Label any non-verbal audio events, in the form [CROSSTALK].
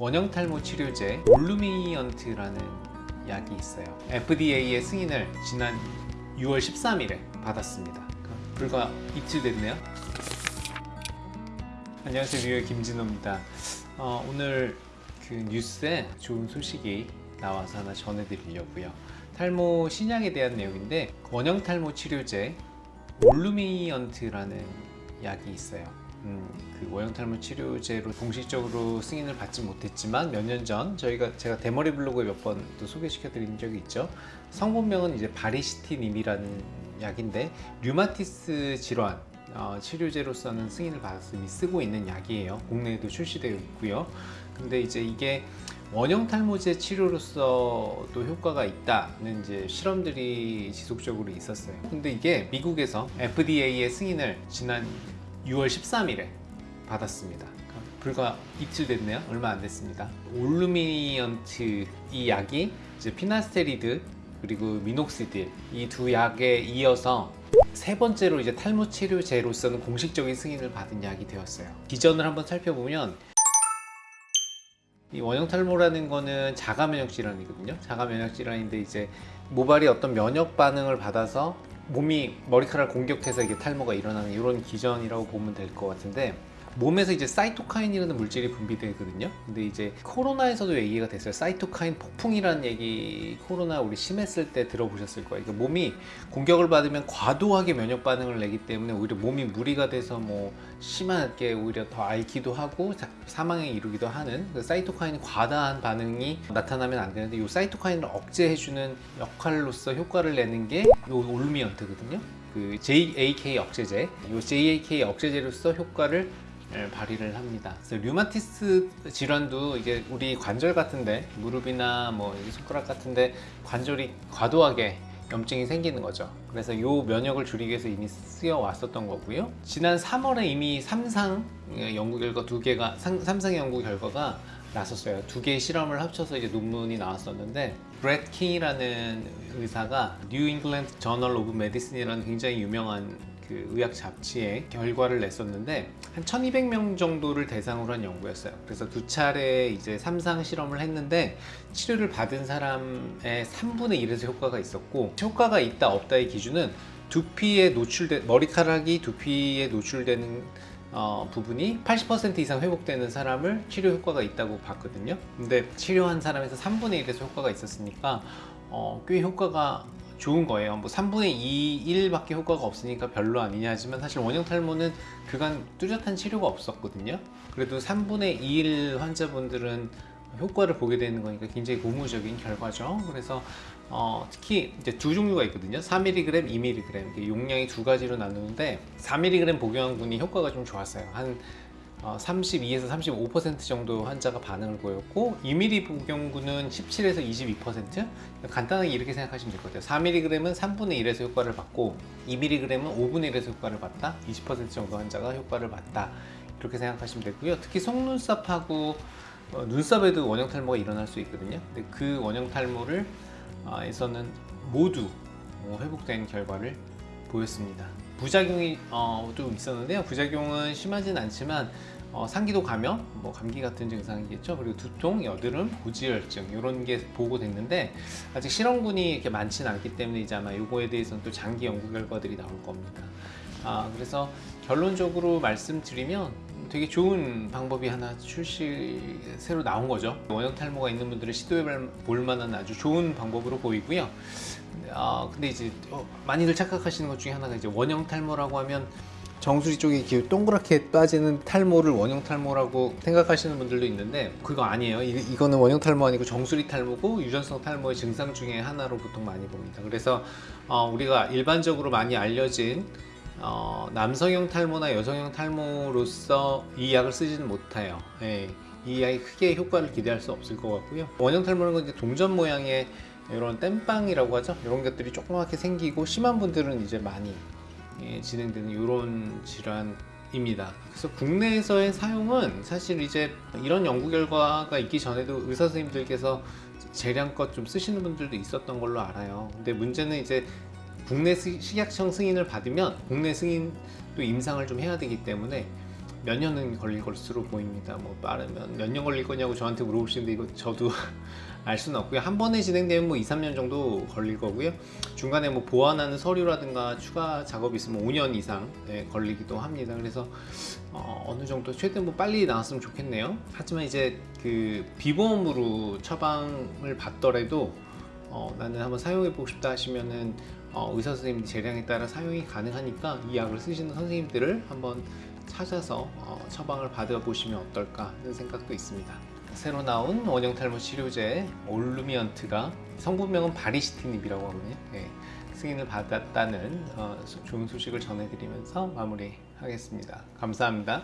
원형 탈모 치료제 올루미언트라는 약이 있어요. FDA의 승인을 지난 6월 13일에 받았습니다. 불과 이틀 됐네요. 안녕하세요, 뉴욕 김진호입니다. 어, 오늘 그 뉴스에 좋은 소식이 나와서 하나 전해드리려고요. 탈모 신약에 대한 내용인데 원형 탈모 치료제 올루미언트라는 약이 있어요. 음, 그 원형 탈모 치료제로 공식적으로 승인을 받지 못했지만 몇 년 전 저희가 제가 대머리 블로그에 몇 번 또 소개시켜 드린 적이 있죠. 성분명은 이제 바리시티님이라는 약인데 류마티스 질환 어, 치료제로서는 승인을 받았으니 쓰고 있는 약이에요. 국내에도 출시되어 있고요. 근데 이제 이게 원형 탈모제 치료로서도 효과가 있다는 이제 실험들이 지속적으로 있었어요. 근데 이게 미국에서 FDA의 승인을 지난 6월 13일에 받았습니다. 불과 이틀 됐네요. 얼마 안 됐습니다. 올루미언트 이 약이 이제 피나스테리드 그리고 미녹시딜 이 두 약에 이어서 세 번째로 이제 탈모 치료제로서는 공식적인 승인을 받은 약이 되었어요. 기전을 한번 살펴보면 이 원형 탈모라는 거는 자가 면역 질환이거든요. 자가 면역 질환인데 이제 모발이 어떤 면역 반응을 받아서 몸이 머리카락을 공격해서 이게 탈모가 일어나는 이런 기전이라고 보면 될 것 같은데 몸에서 이제 사이토카인이라는 물질이 분비되거든요. 근데 이제 코로나에서도 얘기가 됐어요. 사이토카인 폭풍이라는 얘기 코로나 우리 심했을 때 들어보셨을 거예요. 그러니까 몸이 공격을 받으면 과도하게 면역 반응을 내기 때문에 오히려 몸이 무리가 돼서 뭐 심하게 오히려 더 앓기도 하고 사망에 이르기도 하는 그 사이토카인이 과다한 반응이 나타나면 안 되는데 이 사이토카인을 억제해주는 역할로서 효과를 내는 게 이 올루미언트거든요. 그 JAK 억제제, 이 JAK 억제제로서 효과를 예, 발휘를 합니다. 그래서 류마티스 질환도 이게 우리 관절 같은데 무릎이나 뭐 손가락 같은데 관절이 과도하게 염증이 생기는 거죠. 그래서 이 면역을 줄이기 위해서 이미 쓰여 왔었던 거고요. 지난 3월에 이미 삼상 연구 결과 두 개가 삼상 연구 결과가 나섰어요. 두 개의 실험을 합쳐서 이제 논문이 나왔었는데 브렛 킹이라는 의사가 New England Journal of Medicine이라는 굉장히 유명한 그 의학 잡지에 결과를 냈었는데 한 1200명 정도를 대상으로 한 연구였어요. 그래서 두 차례 이제 삼상 실험을 했는데 치료를 받은 사람의 3분의 1에서 효과가 있었고 효과가 있다 없다의 기준은 두피에 노출된 머리카락이 두피에 노출되는 어, 부분이 80% 이상 회복되는 사람을 치료 효과가 있다고 봤거든요. 근데 치료한 사람에서 3분의 1에서 효과가 있었으니까 어, 꽤 효과가 좋은 거예요. 뭐 3분의 2, 1밖에 효과가 없으니까 별로 아니냐 하지만 사실 원형 탈모는 그간 뚜렷한 치료가 없었거든요. 그래도 3분의 2일 환자분들은 효과를 보게 되는 거니까 굉장히 고무적인 결과죠. 그래서 어, 특히 이제 두 종류가 있거든요. 4mg, 2mg 용량이 두 가지로 나누는데 4mg 복용한 분이 효과가 좀 좋았어요. 한 32에서 35% 정도 환자가 반응을 보였고 2mm 복용군은 17에서 22% 간단하게 이렇게 생각하시면 될 것 같아요. 4mg은 3분의 1에서 효과를 받고 2mg은 5분의 1에서 효과를 받다 20% 정도 환자가 효과를 받다 이렇게 생각하시면 되고요. 특히 속눈썹하고 어, 눈썹에도 원형 탈모가 일어날 수 있거든요. 근데 그 원형 탈모를 어, 에서는 모두 어, 회복된 결과를 보였습니다 부작용이 어, 좀 있었는데요. 부작용은 심하진 않지만 어, 상기도 감염, 뭐 감기 같은 증상이겠죠. 그리고 두통, 여드름, 고지혈증 이런 게 보고됐는데 아직 실험군이 이렇게 많지는 않기 때문에 이제 아마 이거에 대해서는 또 장기 연구 결과들이 나올 겁니다. 아, 그래서 결론적으로 말씀드리면 되게 좋은 방법이 하나 출시 새로 나온 거죠. 원형 탈모가 있는 분들은 시도해 볼 만한 아주 좋은 방법으로 보이고요. 아, 근데 이제 어, 많이들 착각하시는 것 중에 하나가 이제 원형 탈모라고 하면 정수리 이렇게 동그랗게 빠지는 탈모를 원형 탈모라고 생각하시는 분들도 있는데 그거 아니에요. 이, 거는 원형 탈모 아니고 정수리 탈모고 유전성 탈모의 증상 중에 하나로 보통 많이 봅니다. 그래서 어, 우리가 일반적으로 많이 알려진 어, 남성형 탈모나 여성형 탈모로서 이 약을 쓰지는 못해요. 예, 이 약이 크게 효과를 기대할 수 없을 것 같고요. 원형 탈모는 건 이제 동전 모양의 이런 땜빵이라고 하죠? 이런 것들이 조그맣게 생기고 심한 분들은 이제 많이 예, 진행되는 이런 질환입니다. 그래서 국내에서의 사용은 사실 이제 이런 연구 결과가 있기 전에도 의사 선생님들께서 재량껏 좀 쓰시는 분들도 있었던 걸로 알아요. 근데 문제는 이제 국내 식약청 승인을 받으면 국내 승인도 임상을 좀 해야 되기 때문에 몇 년은 걸릴 것으로 보입니다. 뭐 빠르면 몇 년 걸릴 거냐고 저한테 물어보시는데 이거 저도 [LAUGHS] 알 수는 없고요. 한 번에 진행되면 뭐 2, 3년 정도 걸릴 거고요. 중간에 뭐 보완하는 서류라든가 추가 작업이 있으면 5년 이상 네, 걸리기도 합니다. 그래서 어, 느 정도 최대한 뭐 빨리 나왔으면 좋겠네요. 하지만 이제 그 비보험으로 처방을 받더라도 어, 나는 한번 사용해 보고 싶다 하시면은 어, 의사 선생님 재량에 따라 사용이 가능하니까 이 약을 쓰시는 선생님들을 한번 찾아서 어, 처방을 받아 보시면 어떨까 하는 생각도 있습니다. 새로 나온 원형 탈모 치료제 올루미언트가 성분명은 바리시티닙이라고 하거든요. 네, 승인을 받았다는 어, 소- 좋은 소식을 전해드리면서 마무리하겠습니다. 감사합니다.